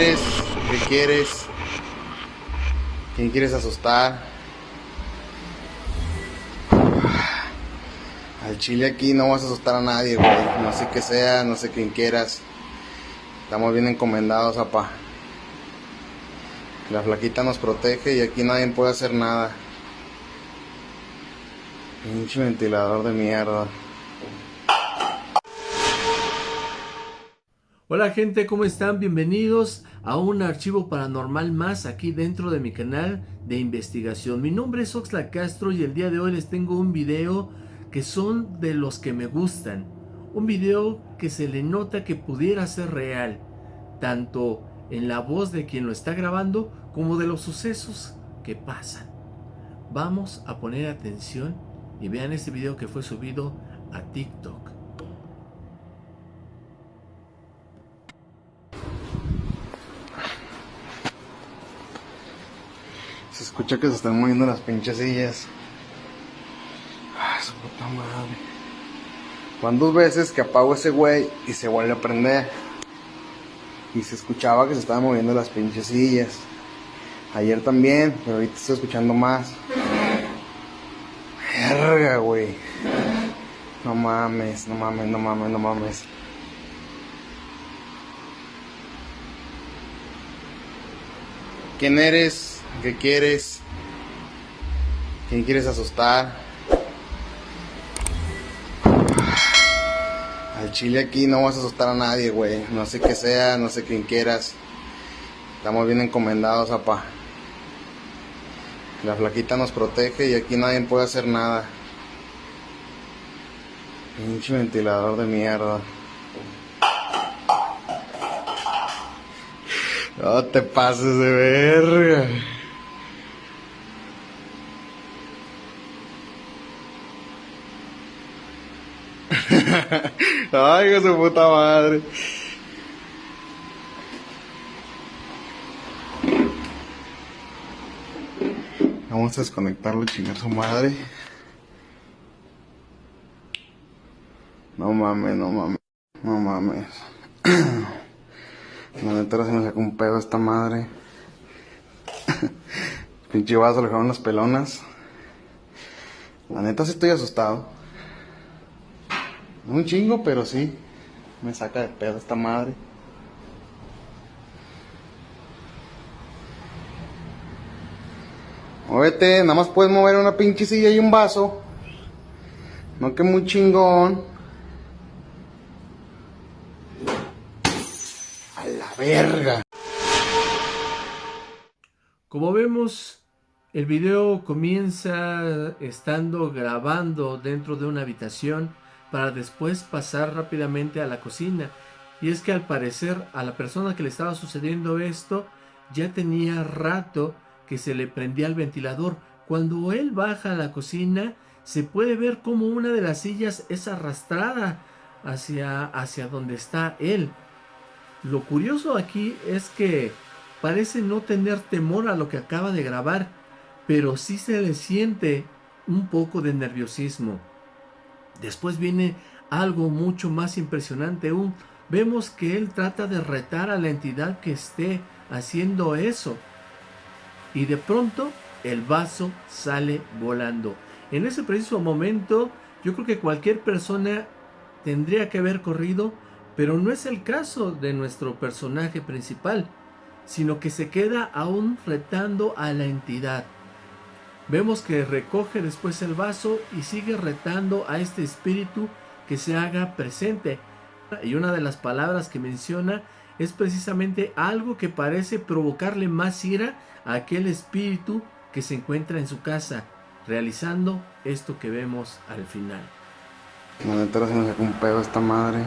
eres? ¿Qué quieres? ¿Quién quieres asustar? Al chile aquí no vas a asustar a nadie, güey. No sé qué sea, no sé quién quieras. Estamos bien encomendados, apa. La flaquita nos protege y aquí nadie puede hacer nada. Pinche ventilador de mierda. Hola gente, ¿cómo están? Bienvenidos a un archivo paranormal más aquí dentro de mi canal de investigación. Mi nombre es Oxla Castro y el día de hoy les tengo un video que son de los que me gustan. Un video que se le nota que pudiera ser real, tanto en la voz de quien lo está grabando como de los sucesos que pasan. Vamos a poner atención y vean este video que fue subido a TikTok. Se escucha que se están moviendo las pinches sillas. Ay, su puta madre. Van dos veces que apago ese güey y se vuelve a prender. Y se escuchaba que se estaban moviendo las pinches sillas. Ayer también, pero ahorita estoy escuchando más. Verga, güey. No mames, no mames, no mames, no mames. ¿Quién eres? ¿Qué quieres? ¿Quién quieres asustar? Al chile aquí no vas a asustar a nadie, güey. No sé qué sea, no sé quién quieras. Estamos bien encomendados, apa. La flaquita nos protege y aquí nadie puede hacer nada. Pinche ventilador de mierda. No te pases de verga. Ay, que su puta madre. Vamos a desconectarlo y chingar su madre. No mames, no mames, no mames. La neta se me sacó un pedo esta madre. Pinche vaso le dejaron las pelonas. La neta sí estoy asustado. Un chingo, pero sí. Me saca de pedo esta madre. Muévete, nada más puedes mover una pinche silla y un vaso. No que muy chingón. A la verga. Como vemos, el video comienza estando grabando dentro de una habitación para después pasar rápidamente a la cocina. Y es que al parecer a la persona que le estaba sucediendo esto ya tenía rato que se le prendía el ventilador. Cuando él baja a la cocina, se puede ver como una de las sillas es arrastrada hacia, hacia donde está él. Lo curioso aquí es que parece no tener temor a lo que acaba de grabar, pero sí se le siente un poco de nerviosismo. Después viene algo mucho más impresionante aún. Vemos que él trata de retar a la entidad que esté haciendo eso y de pronto el vaso sale volando. En ese preciso momento yo creo que cualquier persona tendría que haber corrido, pero no es el caso de nuestro personaje principal, sino que se queda aún retando a la entidad. Vemos que recoge después el vaso y sigue retando a este espíritu que se haga presente. Y una de las palabras que menciona es precisamente algo que parece provocarle más ira a aquel espíritu que se encuentra en su casa, realizando esto que vemos al final. La neta se me sacó un pedo esta madre.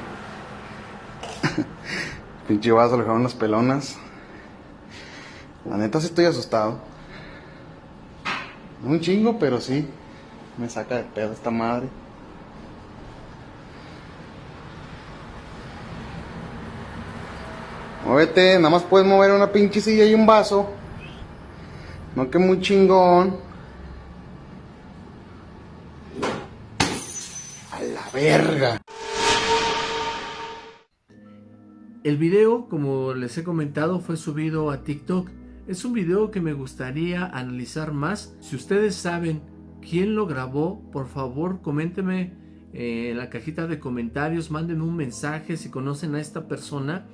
Pinche vaso le dejaron las pelonas. La neta sí estoy asustado. Un chingo, pero sí. Me saca de pedo esta madre. Muévete, nada más puedes mover una pinche silla y un vaso. No que muy chingón. A la verga. El video, como les he comentado, fue subido a TikTok. Es un video que me gustaría analizar más. Si ustedes saben quién lo grabó, por favor coméntenme eh, en la cajita de comentarios, manden un mensaje si conocen a esta persona,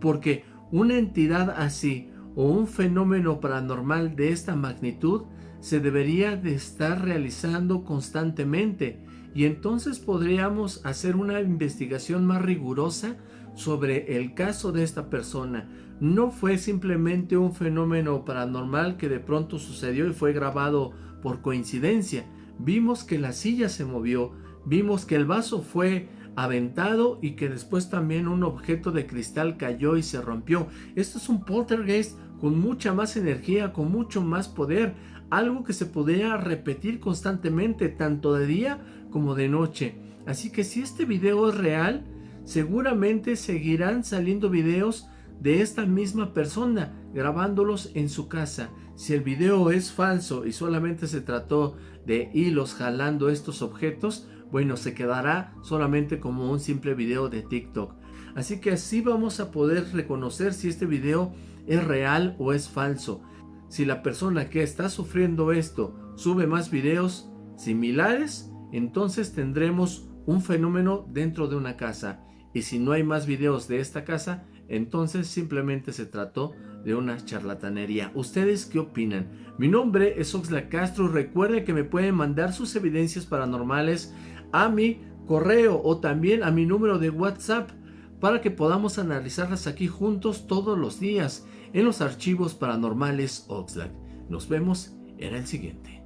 porque una entidad así o un fenómeno paranormal de esta magnitud se debería de estar realizando constantemente y entonces podríamos hacer una investigación más rigurosa sobre el caso de esta persona. No fue simplemente un fenómeno paranormal que de pronto sucedió y fue grabado por coincidencia. Vimos que la silla se movió, vimos que el vaso fue aventado y que después también un objeto de cristal cayó y se rompió. Esto es un poltergeist con mucha más energía, con mucho más poder, algo que se podría repetir constantemente tanto de día como de noche. Así que si este video es real, seguramente seguirán saliendo videos de esta misma persona grabándolos en su casa. Si el video es falso y solamente se trató de hilos jalando estos objetos, bueno, se quedará solamente como un simple video de TikTok. Así que así vamos a poder reconocer si este video es real o es falso. Si la persona que está sufriendo esto sube más videos similares, entonces tendremos un fenómeno dentro de una casa. Y si no hay más videos de esta casa, entonces simplemente se trató de una charlatanería. ¿Ustedes qué opinan? Mi nombre es Oxlack Castro. Recuerden que me pueden mandar sus evidencias paranormales a mi correo o también a mi número de WhatsApp para que podamos analizarlas aquí juntos todos los días en los archivos paranormales Oxlack. Nos vemos en el siguiente.